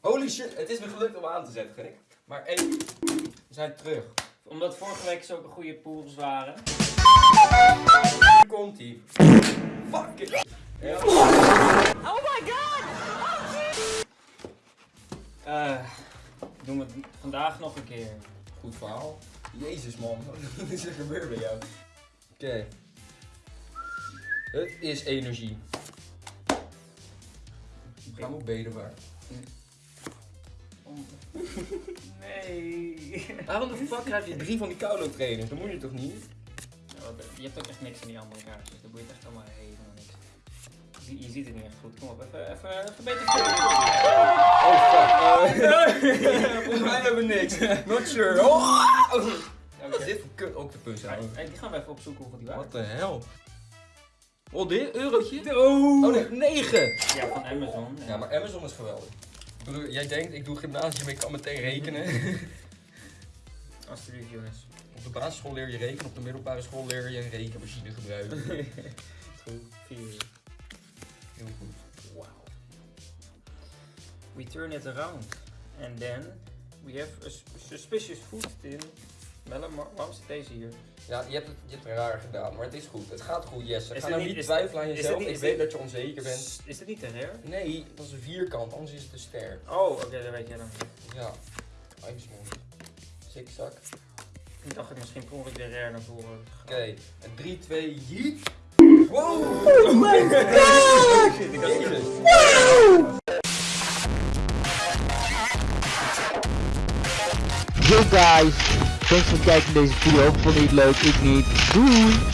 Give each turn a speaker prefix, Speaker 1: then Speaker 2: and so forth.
Speaker 1: Holy shit, het is me gelukt om aan te zetten, gek. Maar één, we zijn terug.
Speaker 2: Omdat vorige week zulke goede pools waren.
Speaker 1: Hier komt ie. Fuck it. Ja.
Speaker 2: Eh, doen we het vandaag nog een keer.
Speaker 1: Goed verhaal. Jezus man, wat is er gebeurd bij jou? Oké. Het is energie. Ga maar benen Waarom de fuck krijg je drie van die koude trainers? Dat moet je toch niet?
Speaker 2: Wat- Je hebt ook echt niks aan die andere kaartjes. Dat boeit echt allemaal helemaal niks. Je, zie- je ziet het niet echt goed. Kom op, even, even, even beter.
Speaker 1: Oh fuck. Eh, Volgens mij hebben we niks. Not sure. Oh. Wat is dit voor kut octopus
Speaker 2: hey, die gaan we even opzoeken hoeveel die
Speaker 1: Wat
Speaker 2: waren.
Speaker 1: de hel? Oh, dit? Eurotje?
Speaker 2: Oh!
Speaker 1: Oh nee, 9!
Speaker 2: Ja, van Amazon.
Speaker 1: Ja, maar Amazon is geweldig. Jij denkt, ik doe gymnasium, ik kan meteen rekenen.
Speaker 2: Alsjeblieft jongens.
Speaker 1: Op de basisschool leer je rekenen, op de middelbare school leer je een rekenmachine gebruiken.
Speaker 2: Goed. Vier uur.
Speaker 1: Heel goed.
Speaker 2: Wow. We turn it around. And then we have a sus- suspicious food tin. Melle, maar waarom zit deze hier?
Speaker 1: Ja, je hebt, het, je hebt het raar gedaan, maar het is goed. Het gaat goed, Jesse.
Speaker 2: Is
Speaker 1: Ga nou
Speaker 2: niet-
Speaker 1: twijfelen aan jezelf.
Speaker 2: niet-
Speaker 1: ik weet
Speaker 2: dit-
Speaker 1: dat je onzeker bent.
Speaker 2: Is dit niet te rare?
Speaker 1: Nee, dat is een vierkant, anders is het te ster.
Speaker 2: Oh, oké, dat weet jij dan.
Speaker 1: Ja. IJsmond. Zigzag. Oké,
Speaker 2: Ik dacht ik misschien per ongeluk de rare naar voren.
Speaker 1: en 3, 2, yeet. Wow! Oh my god! Jezus.
Speaker 3: Yo guys, thanks voor het kijken naar deze video. Vond je het leuk? Ik niet. Doei!